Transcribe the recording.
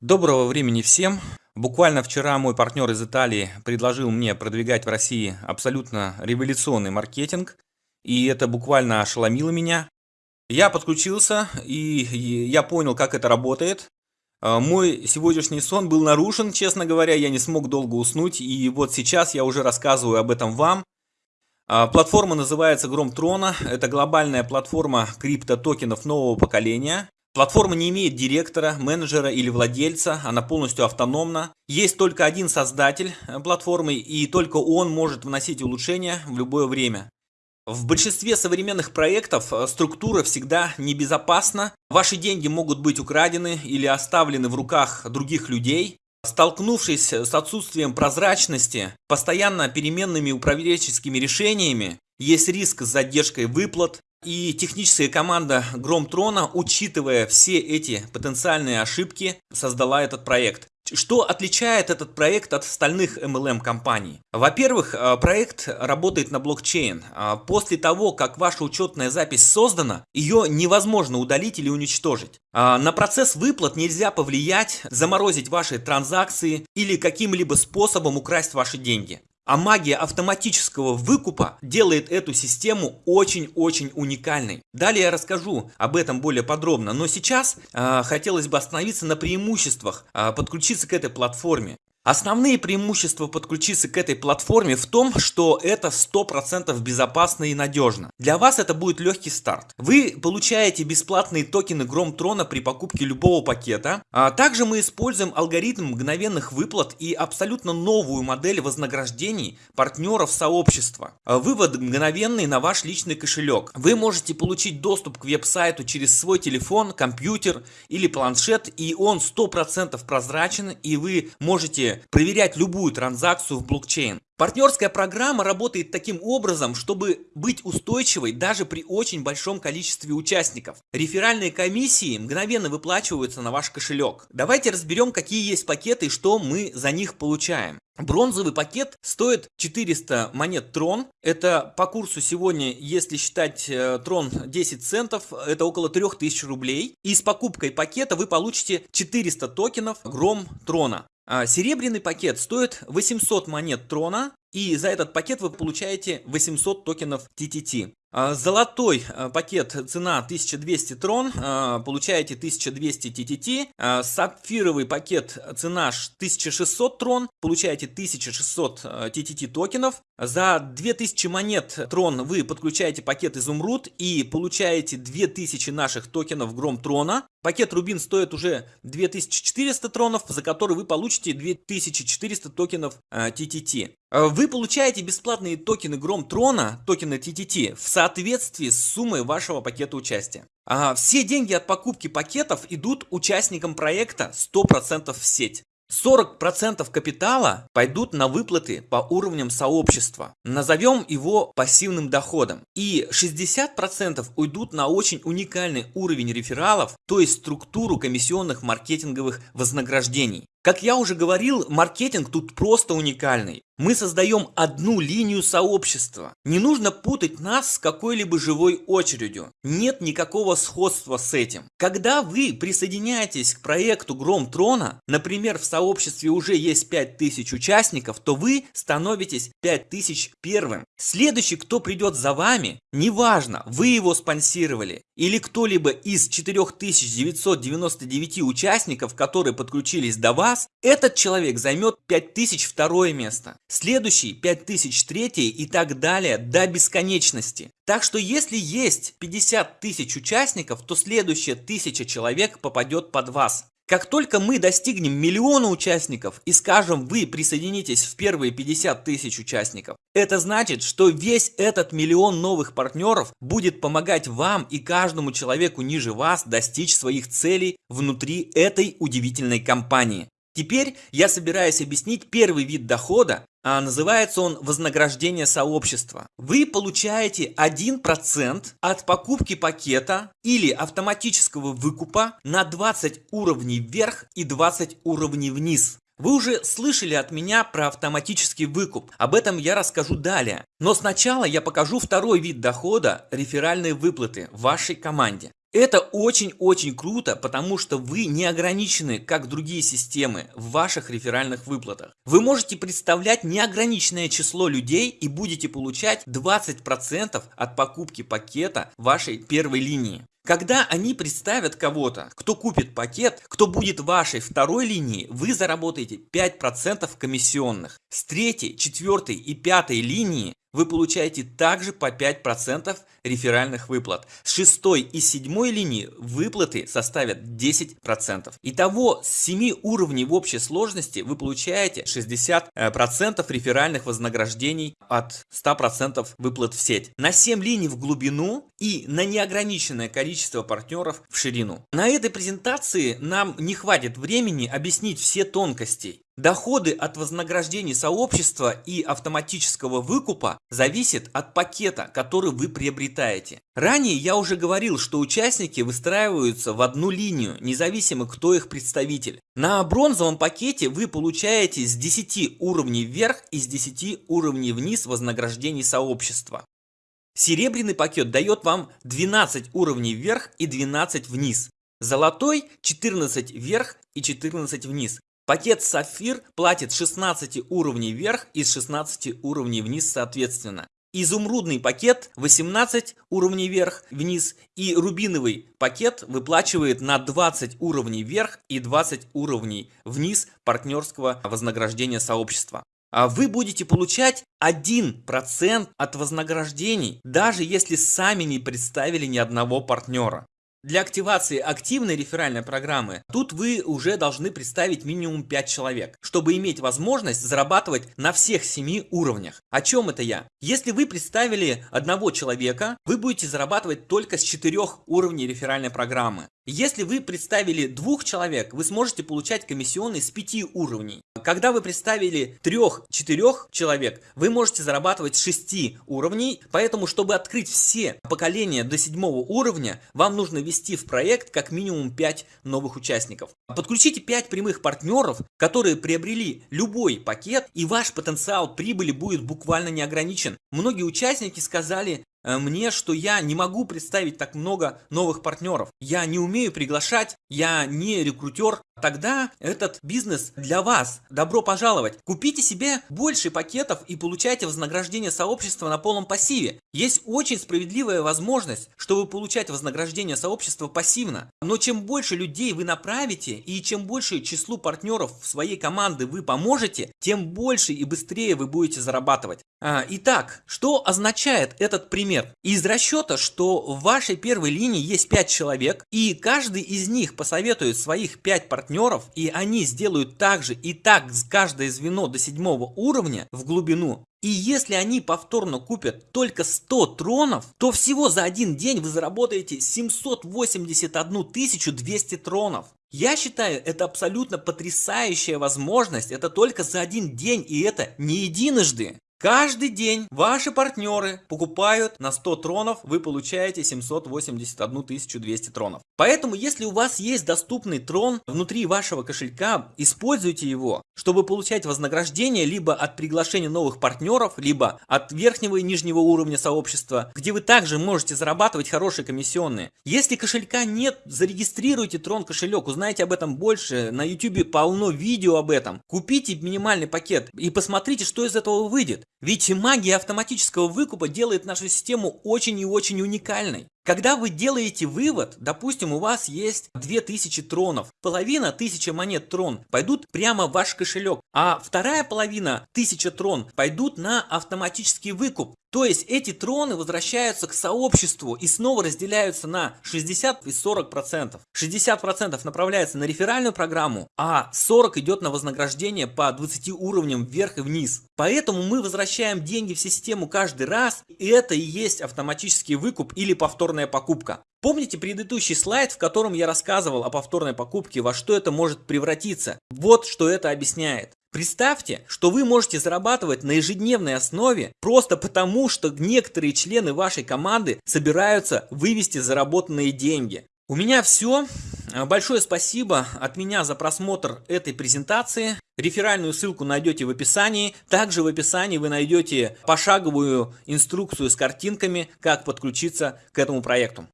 Доброго времени всем! Буквально вчера мой партнер из Италии предложил мне продвигать в России абсолютно революционный маркетинг, и это буквально ошеломило меня. Я подключился, и я понял, как это работает. А, мой сегодняшний сон был нарушен, честно говоря, я не смог долго уснуть, и вот сейчас я уже рассказываю об этом вам. А, платформа называется Гром Трона, это глобальная платформа криптотокенов нового поколения. Платформа не имеет директора, менеджера или владельца, она полностью автономна. Есть только один создатель э, платформы и только он может вносить улучшения в любое время. В большинстве современных проектов э, структура всегда небезопасна. Ваши деньги могут быть украдены или оставлены в руках других людей. Столкнувшись с отсутствием прозрачности, постоянно переменными управленческими решениями, есть риск с задержкой выплат, и техническая команда Гром Трона, учитывая все эти потенциальные ошибки, создала этот проект. Что отличает этот проект от остальных MLM компаний? Во-первых, э, проект работает на блокчейн. А после того, как ваша учетная запись создана, ее невозможно удалить или уничтожить. А на процесс выплат нельзя повлиять, заморозить ваши транзакции или каким-либо способом украсть ваши деньги. А магия автоматического выкупа делает эту систему очень-очень уникальной. Далее я расскажу об этом более подробно, но сейчас э, хотелось бы остановиться на преимуществах э, подключиться к этой платформе. Основные преимущества подключиться к этой платформе в том, что это 100% безопасно и надежно. Для вас это будет легкий старт. Вы получаете бесплатные токены Гром Трона при покупке любого пакета. А также мы используем алгоритм мгновенных выплат и абсолютно новую модель вознаграждений партнеров сообщества. Вывод мгновенный на ваш личный кошелек. Вы можете получить доступ к веб-сайту через свой телефон, компьютер или планшет и он 100% прозрачен и вы можете проверять любую транзакцию в блокчейн. Партнерская программа работает таким образом, чтобы быть устойчивой даже при очень большом количестве участников. Реферальные комиссии мгновенно выплачиваются на ваш кошелек. Давайте разберем, какие есть пакеты и что мы за них получаем. Бронзовый пакет стоит 400 монет Трон. Это по курсу сегодня, если считать э, Трон 10 центов, это около 3000 рублей. И с покупкой пакета вы получите 400 токенов Гром Трона. А, серебряный пакет стоит 800 монет трона, и за этот пакет вы получаете 800 токенов TTT. А, золотой а, пакет цена 1200 трон, получаете 1200 TTT. Сапфировый пакет цена 1600 трон, получаете 1600 TTT токенов. За 2000 монет трон вы подключаете пакет изумруд и получаете 2000 наших токенов гром трона. Пакет Рубин стоит уже 2400 тронов, за который вы получите 2400 токенов TTT. Вы получаете бесплатные токены Гром Трона, токены TTT, в соответствии с суммой вашего пакета участия. А все деньги от покупки пакетов идут участникам проекта 100% в сеть. 40% капитала пойдут на выплаты по уровням сообщества. Назовем его пассивным доходом. И 60% уйдут на очень уникальный уровень рефералов, то есть структуру комиссионных маркетинговых вознаграждений. Как я уже говорил, маркетинг тут просто уникальный. Мы создаем одну линию сообщества. Не нужно путать нас с какой-либо живой очередью. Нет никакого сходства с этим. Когда вы присоединяетесь к проекту Гром Трона, например, в сообществе уже есть 5000 участников, то вы становитесь 5000 первым. Следующий, кто придет за вами, неважно, вы его спонсировали или кто-либо из 4999 участников, которые подключились до вас, раз, этот человек займет 5000 второе место, следующий 5000 третье и так далее до бесконечности. Так что если есть 50 тысяч участников, то следующее 1000 человек попадет под вас. Как только мы достигнем миллиона участников и скажем вы присоединитесь в первые 50 тысяч участников, это значит, что весь этот миллион новых партнеров будет помогать вам и каждому человеку ниже вас достичь своих целей внутри этой удивительной компании. Теперь я собираюсь объяснить первый вид дохода, а называется он вознаграждение сообщества. Вы получаете 1% от покупки пакета или автоматического выкупа на 20 уровней вверх и 20 уровней вниз. Вы уже слышали от меня про автоматический выкуп, об этом я расскажу далее. Но сначала я покажу второй вид дохода – реферальные выплаты вашей команде. Это очень-очень круто, потому что вы не ограничены, как другие системы, в ваших реферальных выплатах. Вы можете представлять неограниченное число людей и будете получать 20% от покупки пакета вашей первой линии. Когда они представят кого-то, кто купит пакет, кто будет вашей второй линии, вы заработаете 5% комиссионных. С третьей, четвертой и пятой линии вы получаете также по 5% реферальных выплат. С шестой и седьмой линии выплаты составят 10%. Итого с 7 уровней в общей сложности вы получаете 60% реферальных вознаграждений от 100% выплат в сеть. На 7 линий в глубину и на неограниченное количество партнеров в ширину. На этой презентации нам не хватит времени объяснить все тонкости. Доходы от вознаграждений сообщества и автоматического выкупа зависят от пакета, который вы приобретаете. Ранее я уже говорил, что участники выстраиваются в одну линию, независимо кто их представитель. На бронзовом пакете вы получаете с 10 уровней вверх и с 10 уровней вниз вознаграждений сообщества. Серебряный пакет дает вам 12 уровней вверх и 12 вниз. Золотой 14 вверх и 14 вниз. Пакет Сафир платит 16 уровней вверх и 16 уровней вниз соответственно. Изумрудный пакет 18 уровней вверх, вниз и рубиновый пакет выплачивает на 20 уровней вверх и 20 уровней вниз партнерского вознаграждения сообщества. А вы будете получать 1% от вознаграждений, даже если сами не представили ни одного партнера. Для активации активной реферальной программы тут вы уже должны представить минимум 5 человек, чтобы иметь возможность зарабатывать на всех 7 уровнях. О чем это я? Если вы представили одного человека, вы будете зарабатывать только с 4 уровней реферальной программы. Если вы представили двух человек, вы сможете получать комиссионный с 5 уровней. Когда вы представили трех-четырех человек, вы можете зарабатывать с 6 уровней, поэтому, чтобы открыть все поколения до седьмого уровня, вам нужно ввести в проект как минимум 5 новых участников. Подключите 5 прямых партнеров, которые приобрели любой пакет, и ваш потенциал прибыли будет буквально неограничен. Многие участники сказали, мне, что я не могу представить так много новых партнеров. Я не умею приглашать, я не рекрутер. Тогда этот бизнес для вас. Добро пожаловать. Купите себе больше пакетов и получайте вознаграждение сообщества на полном пассиве. Есть очень справедливая возможность, чтобы получать вознаграждение сообщества пассивно. Но чем больше людей вы направите и чем больше числу партнеров в своей команды вы поможете, тем больше и быстрее вы будете зарабатывать. А, итак, что означает этот пример? Из расчета, что в вашей первой линии есть 5 человек, и каждый из них посоветует своих 5 партнеров, и они сделают так же и так с каждое звено до седьмого уровня в глубину, и если они повторно купят только 100 тронов, то всего за один день вы заработаете 781 200 тронов. Я считаю, это абсолютно потрясающая возможность, это только за один день и это не единожды. Каждый день ваши партнеры покупают на 100 тронов, вы получаете 781 200 тронов. Поэтому, если у вас есть доступный трон внутри вашего кошелька, используйте его, чтобы получать вознаграждение либо от приглашения новых партнеров, либо от верхнего и нижнего уровня сообщества, где вы также можете зарабатывать хорошие комиссионные. Если кошелька нет, зарегистрируйте трон кошелек, узнайте об этом больше, на YouTube полно видео об этом. Купите минимальный пакет и посмотрите, что из этого выйдет. Ведь магия автоматического выкупа делает нашу систему очень и очень уникальной. Когда вы делаете вывод, допустим, у вас есть 2000 тронов, половина 1000 монет трон пойдут прямо в ваш кошелек, а вторая половина 1000 трон пойдут на автоматический выкуп. То есть эти троны возвращаются к сообществу и снова разделяются на 60 и 40 процентов. 60 процентов направляется на реферальную программу, а 40 идет на вознаграждение по 20 уровням вверх и вниз. Поэтому мы возвращаем деньги в систему каждый раз, и это и есть автоматический выкуп или повторная покупка. Помните предыдущий слайд, в котором я рассказывал о повторной покупке, во что это может превратиться? Вот что это объясняет. Представьте, что вы можете зарабатывать на ежедневной основе просто потому, что некоторые члены вашей команды собираются вывести заработанные деньги. У меня все. Большое спасибо от меня за просмотр этой презентации. Реферальную ссылку найдете в описании. Также в описании вы найдете пошаговую инструкцию с картинками, как подключиться к этому проекту.